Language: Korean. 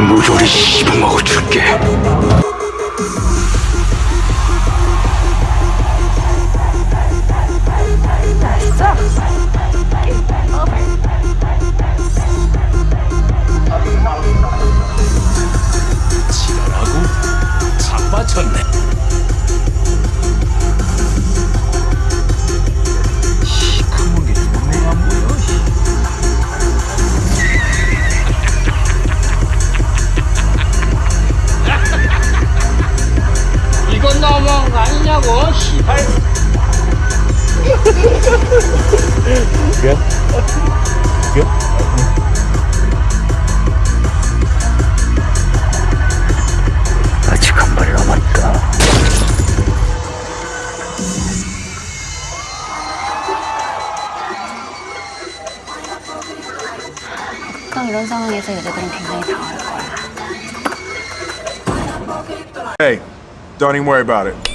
모조리 씹어먹어 줄게. 지랄하고 자빠졌네 너무한 거 아니냐고 시발 아직 한 발 남았다. 보통 이런 상황에서 여자들은 굉장히 당황할 거야. Hey, don't even worry about it.